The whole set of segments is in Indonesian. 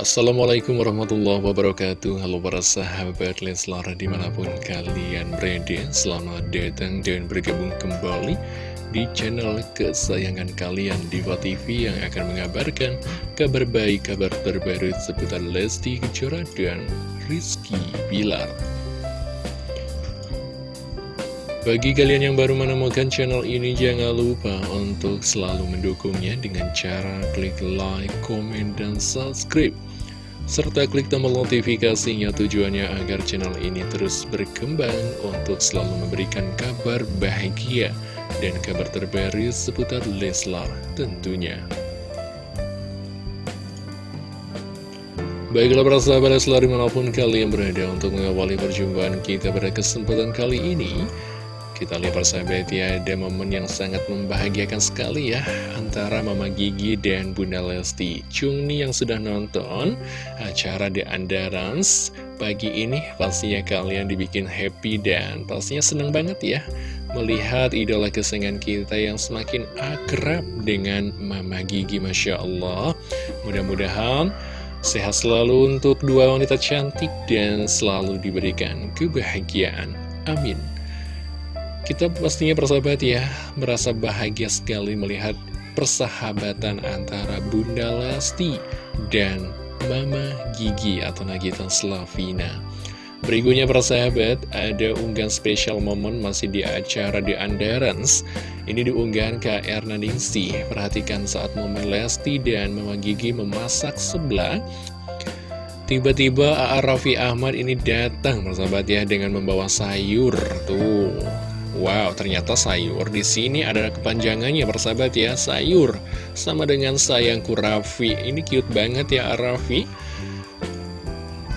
Assalamualaikum warahmatullahi wabarakatuh Halo para sahabat Leslar di mana pun kalian berada Selamat datang dan bergabung kembali di channel kesayangan kalian Diva TV yang akan mengabarkan kabar baik, kabar terbaru seputar Lesti Kejora dan Rizky Bilar bagi kalian yang baru menemukan channel ini, jangan lupa untuk selalu mendukungnya dengan cara klik like, komen, dan subscribe. Serta klik tombol notifikasinya tujuannya agar channel ini terus berkembang untuk selalu memberikan kabar bahagia dan kabar terbaru seputar Leslar tentunya. Baiklah para sahabat Leslar di mana pun kalian berada untuk mengawali perjumpaan kita pada kesempatan kali ini kita lihat persahabat ya, ada momen yang sangat membahagiakan sekali ya Antara Mama Gigi dan Bunda Lesti. Chung nih yang sudah nonton acara The Andarans Pagi ini pastinya kalian dibikin happy dan pastinya seneng banget ya Melihat idola kesenangan kita yang semakin akrab dengan Mama Gigi Masya Allah. Mudah-mudahan sehat selalu untuk dua wanita cantik dan selalu diberikan kebahagiaan. Amin kita pastinya persahabat ya, merasa bahagia sekali melihat persahabatan antara Bunda Lesti dan Mama Gigi atau Nagita Slavina. Berikutnya persahabat, ada unggahan spesial momen masih di acara di Andarans. Ini diunggah ke Erna Ningsi. Perhatikan saat momen Lesti dan Mama Gigi memasak sebelah. Tiba-tiba A.A. Raffi Ahmad ini datang persahabat ya dengan membawa sayur. Tuh, Wow, ternyata sayur di sini ada kepanjangannya persahabat ya, sayur sama dengan sayangku Raffi. Ini cute banget ya Raffi.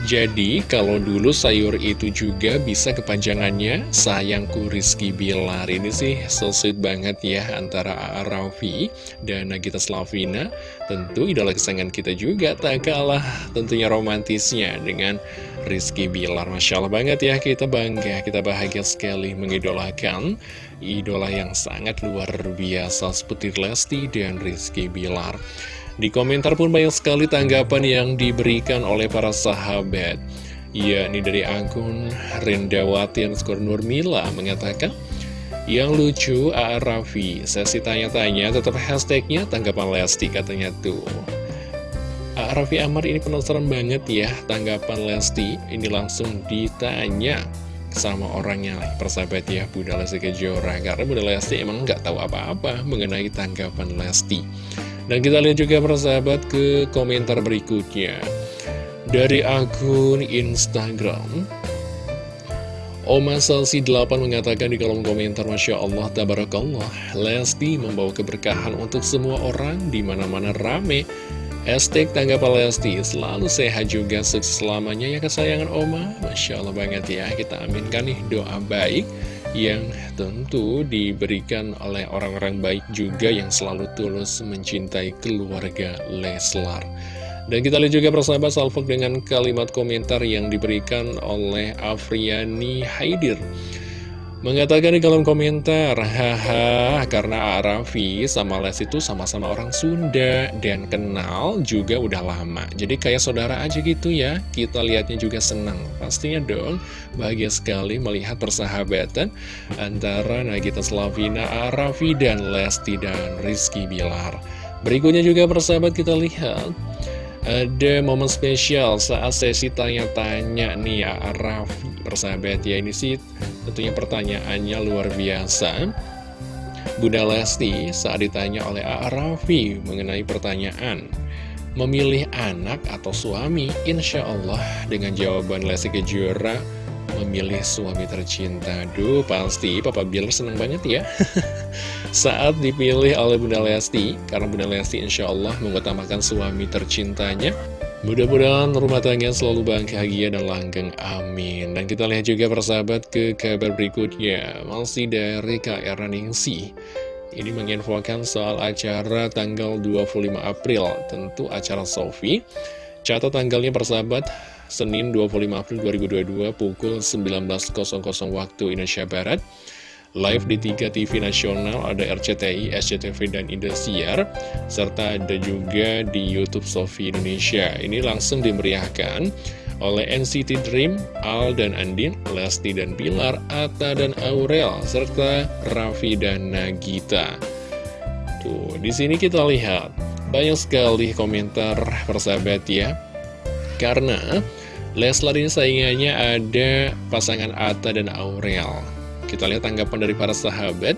Jadi, kalau dulu sayur itu juga bisa kepanjangannya sayangku Rizky Bilar. Ini sih so sweet banget ya antara A.A. Raffi dan Nagita Slavina. Tentu idola kesayangan kita juga tak kalah tentunya romantisnya dengan Rizky Bilar. Masya Allah banget ya, kita bangga, kita bahagia sekali mengidolakan idola yang sangat luar biasa seperti Lesti dan Rizky Bilar. Di komentar pun banyak sekali tanggapan yang diberikan oleh para sahabat. Ya, ini dari akun Rendawati Skor Nurmila mengatakan, yang lucu A.A. Raffi, sesi tanya-tanya tetap hashtagnya tanggapan Lesti katanya tuh. Raffi Amar ini penasaran banget ya tanggapan Lesti, ini langsung ditanya sama orangnya persahabat ya Bunda Lesti Kejora. Karena Bunda Lesti emang nggak tahu apa-apa mengenai tanggapan Lesti. Dan kita lihat juga persahabat ke komentar berikutnya. Dari akun Instagram Oma Salsi 8 mengatakan di kolom komentar Masya Allah, Tabarakallah Lesti membawa keberkahan untuk semua orang di mana mana rame Estek tanggapan Lesti selalu sehat juga sukses selamanya ya kesayangan Oma Masya Allah banget ya kita aminkan nih doa baik yang tentu diberikan oleh orang-orang baik juga yang selalu tulus mencintai keluarga Leslar. Dan kita lihat juga persahabat salvok dengan kalimat komentar yang diberikan oleh Afriani Haidir. Mengatakan di kolom komentar, haha, karena Arafi sama Les itu sama-sama orang Sunda dan kenal juga udah lama. Jadi kayak saudara aja gitu ya, kita lihatnya juga senang. Pastinya dong, bahagia sekali melihat persahabatan antara Nagita Slavina, Arafi, dan Lesti dan Rizky Bilar. Berikutnya juga persahabat kita lihat ada momen spesial saat sesi tanya-tanya nih ya Raffi persahabat ya ini sih tentunya pertanyaannya luar biasa. Bunda Lesti saat ditanya oleh A. Mengenai pertanyaan Memilih anak atau suami? Insya Allah dengan jawaban Lesti Kejora memilih suami tercinta. Duh pasti Papa Bilar seneng banget ya. Saat dipilih oleh Bunda Lesti Karena Bunda Lesti insya Allah mengutamakan suami tercintanya Mudah-mudahan rumah tangga selalu bahagia dan langgeng, amin. Dan kita lihat juga persahabat ke kabar berikutnya, masih dari KR Ningsi. Ini menginfokan soal acara tanggal 25 April, tentu acara Sofi. Catat tanggalnya persahabat, Senin 25 April 2022 pukul 19.00 waktu Indonesia Barat. Live di tiga TV nasional, ada RCTI, SCTV, dan Indosiar, serta ada juga di Youtube Sofi Indonesia. Ini langsung dimeriahkan oleh NCT Dream, Al dan Andin, Lesti dan Pilar, Atta dan Aurel, serta Raffi dan Nagita. Tuh, di sini kita lihat banyak sekali komentar persahabat ya. Karena Leslar ini saingannya ada pasangan Atta dan Aurel. Kita lihat tanggapan dari para sahabat.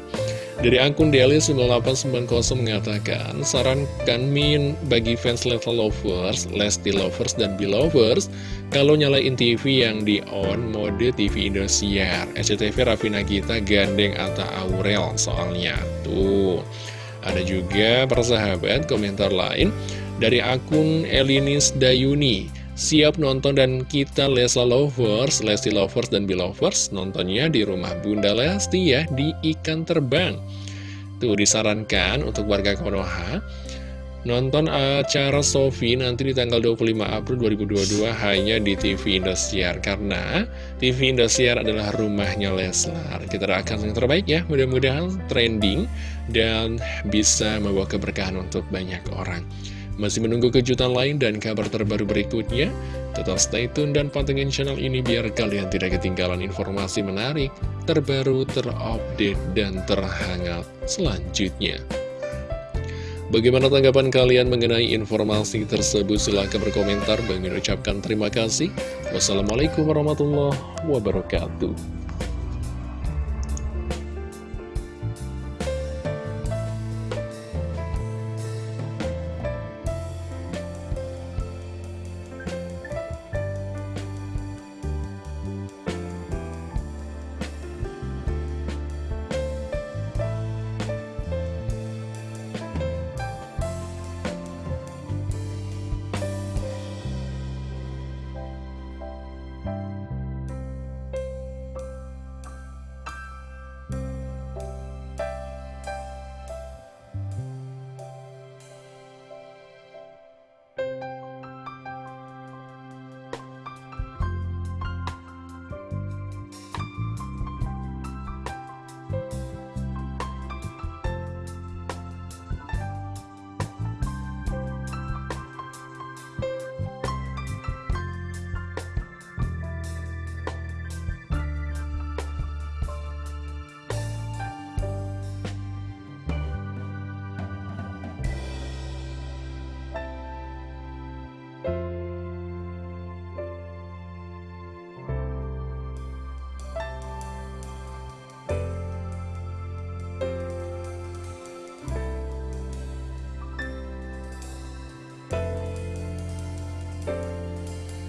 Dari akun Deli9890 mengatakan, sarankan Min bagi fans Level Lovers, Lesti Lovers, dan Belovers, kalau nyalain TV yang di on mode TV Indosiar. SCTV Raffi Nagita gandeng Atta Aurel soalnya. Tuh, ada juga persahabat komentar lain dari akun Elinis Dayuni. Siap nonton dan kita Lesla Lovers, Lesti Lovers, dan Belovers nontonnya di rumah Bunda Lesti ya di Ikan Terbang. Tuh disarankan untuk warga Konoha nonton acara Sofi nanti di tanggal 25 April 2022 hanya di TV Indosiar karena TV Indosiar adalah rumahnya Leslar. Kita doakan yang terbaik ya, mudah-mudahan trending dan bisa membawa keberkahan untuk banyak orang. Masih menunggu kejutan lain dan kabar terbaru berikutnya? Tetap stay tune dan pantengin channel ini biar kalian tidak ketinggalan informasi menarik, terbaru, terupdate, dan terhangat selanjutnya. Bagaimana tanggapan kalian mengenai informasi tersebut? Silahkan berkomentar. Bagi ucapkan terima kasih. Wassalamualaikum warahmatullahi wabarakatuh.